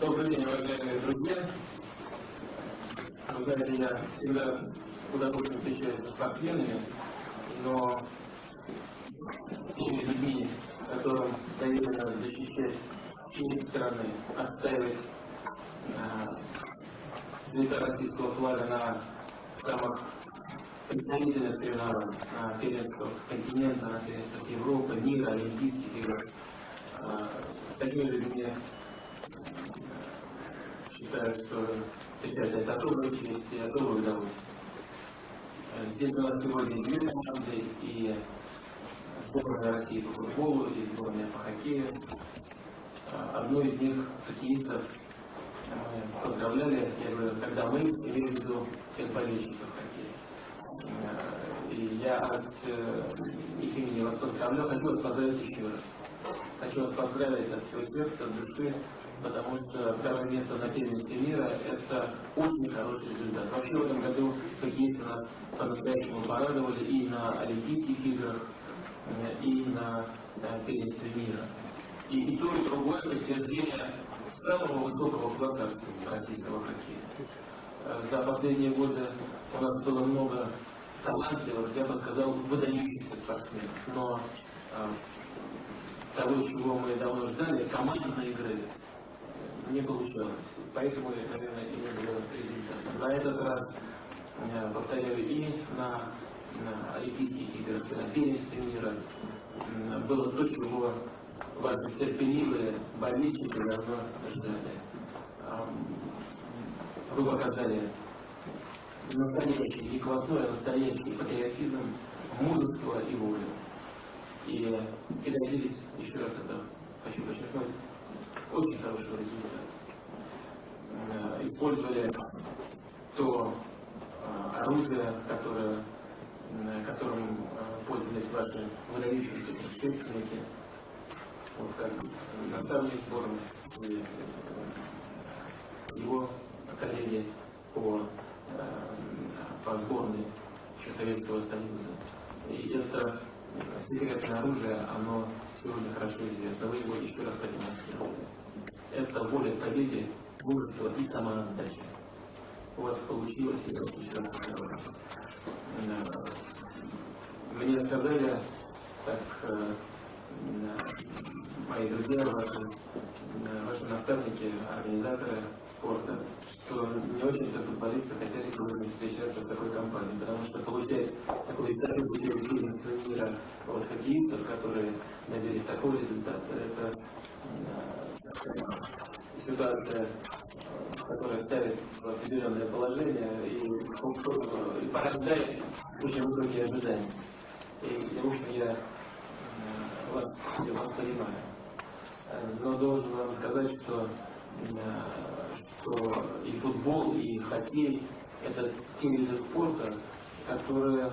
Добрый день, уважаемые друзья. Вы знаете, я всегда с удовольствием встречаюсь со спортсменами, но теми людьми, которым доверено защищать честь страны, отстаивать э, российского флага на самых представительных соревнований, на первенствах континента, на первенствах Европы, мира, Олимпийских игр. Э, с такими людьми считаю, что встречать это особая честь и особое удовольствие. Э, здесь у нас сегодня две команды и сборная России по футболу и сборная по хоккею. Э, одну из них хоккеистов мы поздравляли, я говорю, когда мы, имею в виду всех болельщиков хоккея. Э, и я от их имени вас поздравляю, хочу вас поздравить еще раз. Хочу вас поздравить от всего сердца, души, потому что второе место на первенстве мира – это очень хороший результат. Вообще в этом году хоккеисты нас по-настоящему порадовали и на Олимпийских играх, э, и на, на первенстве мира. И, и то, и другое подтверждение самого высокого класса российского хоккея. Э, за последние годы у нас было много талантливых, я бы сказал, выдающихся спортсменов. Но э, того, чего мы давно ждали, командной игры, не получалось. Поэтому, наверное, и не было результата. На этот раз, э, повторяю, и на, на Олимпийских играх, на первенстве мира было то, чего ваши терпеливые болельщики давно ждали. Вы показали настоящий не квасной, а настоящий патриотизм, мужество и волю. И, и добились, еще раз это хочу подчеркнуть, очень хорошего результата. Э, использовали то э, оружие, которое, э, которым пользовались ваши выдающиеся предшественники, вот как наставник сборной, его коллеги по, по сборной еще Советского Союза. И это секретное оружие, оно сегодня хорошо известно. Вы его еще раз продемонстрировали. Это воля к победе, мужество и самоотдача. У вас получилось, я вас еще раз поздравляю. Мне сказали, так мои друзья, ваши, ваши наставники, организаторы спорта, что не очень-то футболисты хотели сегодня встречаться с такой компанией, потому что получать такой второй путевой первенства мира от хоккеистов, которые добились такого результата, это ситуация, которая ставит в определенное положение и, и порождает очень высокие ожидания. И, и в общем, я вас, я вас понимаю. Но должен вам сказать, что, что и футбол, и хоккей – это те виды спорта, которые,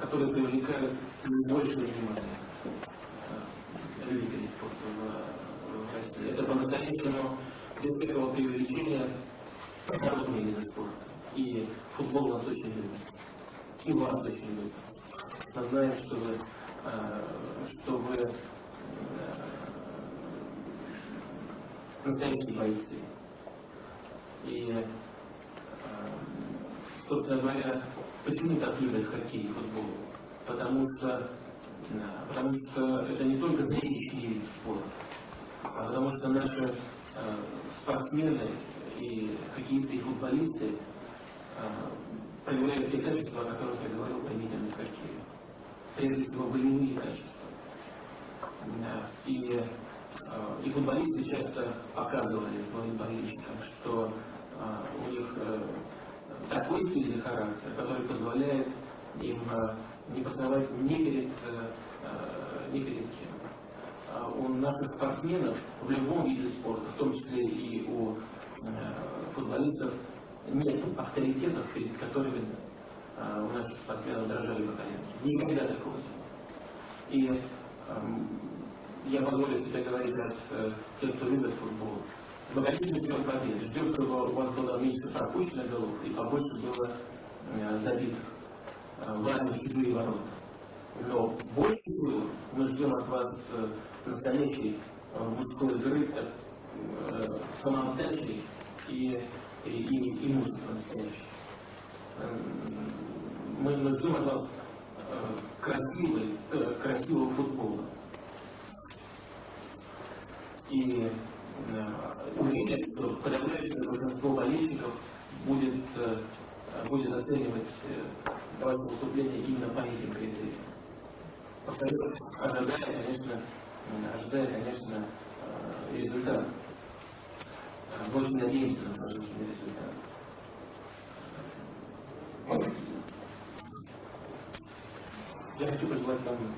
которые привлекают больше внимания любителей спорта в, в России. Это по-настоящему без всякого преувеличения народные виды спорта. И футбол нас очень любит. И вас очень любит. Мы знаем, что вы, что вы настоящие бойцы. И, собственно говоря, почему так любят хоккей и футбол? Потому что, потому что это не только зрелищный вид спорта, а потому что наши спортсмены и хоккеисты и футболисты проявляют те качества, о которых я говорил применительно к хоккею. Прежде всего, болевые качества. И, и футболисты часто показывали своим болельщикам, что у них такой сильный характер, который позволяет им не посновать ни перед, ни перед кем. У наших спортсменов в любом виде спорта, в том числе и у футболистов, нет авторитетов, перед которыми э, у наших спортсменов дрожали бы. Никогда такого не И э, я позволю себе говорить от э, тех, кто любит футбол. Мы, конечно, ждем победы. Ждем, чтобы у вас было меньше пропущенных голов и побольше было э, забитых э, в чужие ворота. Но больше всего мы ждем от вас э, настоящей э, мужской игры, э, самоотдачей и, и, и, и мужеством настоящим. Эм, Мы, ждем от вас э, э, красивого футбола. И э, уверен, что подавляющее большинство болельщиков будет, э, будет оценивать э, ваше выступление именно по этим критериям. Повторю, ожидая, конечно, м, ожидая, конечно, э, результат. Э, Мы очень надеемся на положительный результат. Я хочу пожелать вам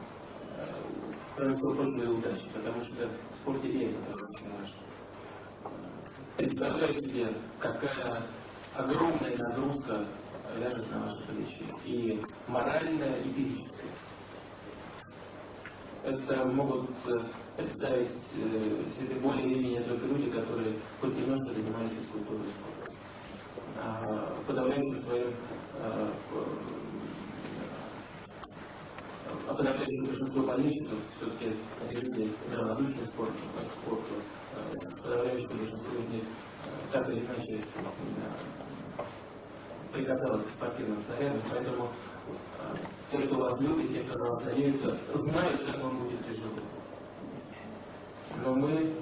э, прочего и удачи, потому что в спорте и это очень важно. Представляю себе, какая огромная нагрузка ляжет на ваши плечи, и моральная, и физическая. Это могут э, представить э, себе более или менее только люди, которые хоть немножко занимались физкультурой и спортом. А подавляющим своим авторы, опять же, большинство болельщиков все-таки люди равнодушны спорту, к спорту. Подавляющее большинство из э, так или иначе э, прикасалось к спортивным снарядам, поэтому э, те, кто вас любит, те, кто на вас надеется, знают, как он будет тяжело. Но мы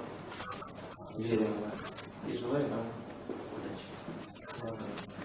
верим в вас и желаем вам удачи.